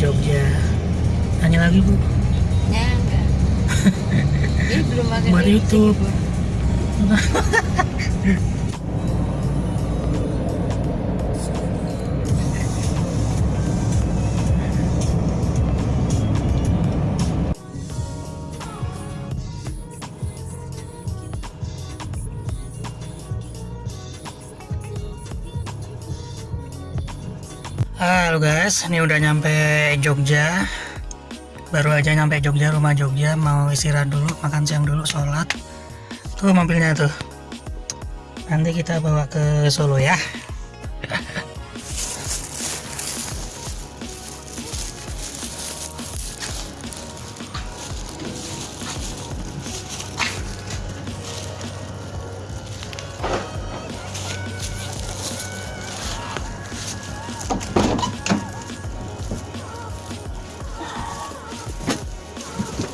Jogja. Tanya lagi bu. Ya enggak. Ini belum makan Buat ini, YouTube. Halo guys, ini udah nyampe Jogja. Baru aja nyampe Jogja, rumah Jogja. Mau istirahat dulu, makan siang dulu, sholat. Tuh mobilnya tuh. Nanti kita bawa ke Solo ya.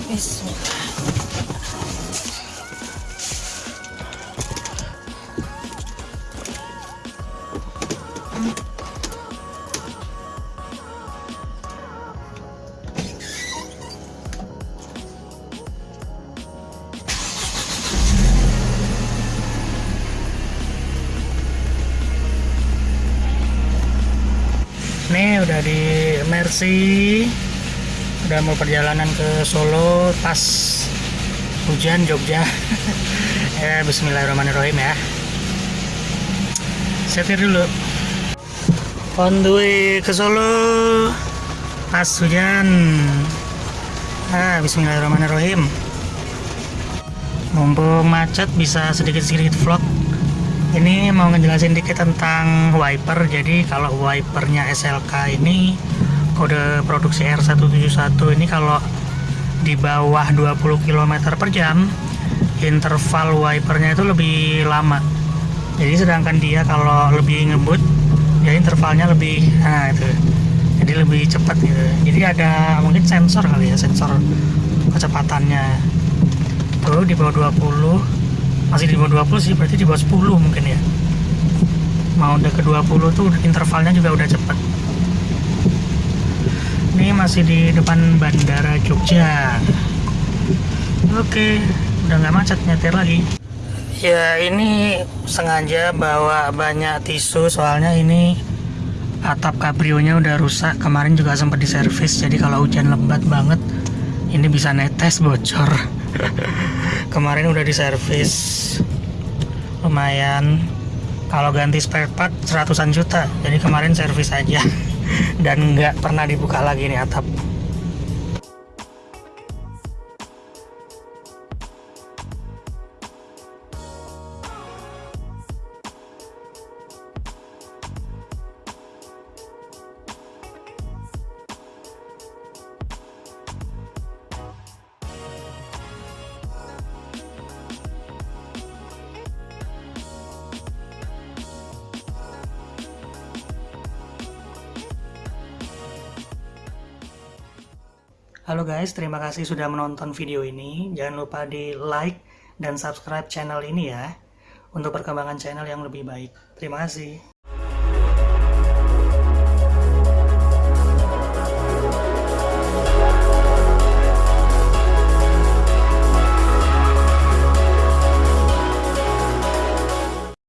됐습니다. Nih udah di Mercy. Udah mau perjalanan ke Solo pas hujan Jogja. ya Bismillahirrahmanirrahim ya. Setir dulu. On the way ke Solo pas hujan. Ah, Bismillahirrahmanirrahim. Mumpung macet bisa sedikit-sedikit vlog ini mau ngejelasin dikit tentang wiper. Jadi kalau wipernya SLK ini kode produksi R171 ini kalau di bawah 20 km per jam interval wipernya itu lebih lama. Jadi sedangkan dia kalau lebih ngebut ya intervalnya lebih nah itu. Jadi lebih cepat gitu. Jadi ada mungkin sensor kali ya sensor kecepatannya. Tuh di bawah 20 masih di bawah 20 sih berarti di bawah 10 mungkin ya. Mau udah ke 20 tuh intervalnya juga udah cepet. Ini masih di depan bandara Jogja. Oke udah nggak macet nyetir lagi. Ya ini sengaja bawa banyak tisu soalnya ini atap kabrionya udah rusak. Kemarin juga sempat diservis jadi kalau hujan lebat banget ini bisa netes bocor kemarin udah diservis. Lumayan. Kalau ganti spare part seratusan juta. Jadi kemarin servis aja. Dan nggak pernah dibuka lagi nih atap Halo guys, terima kasih sudah menonton video ini. Jangan lupa di like dan subscribe channel ini ya. Untuk perkembangan channel yang lebih baik. Terima kasih.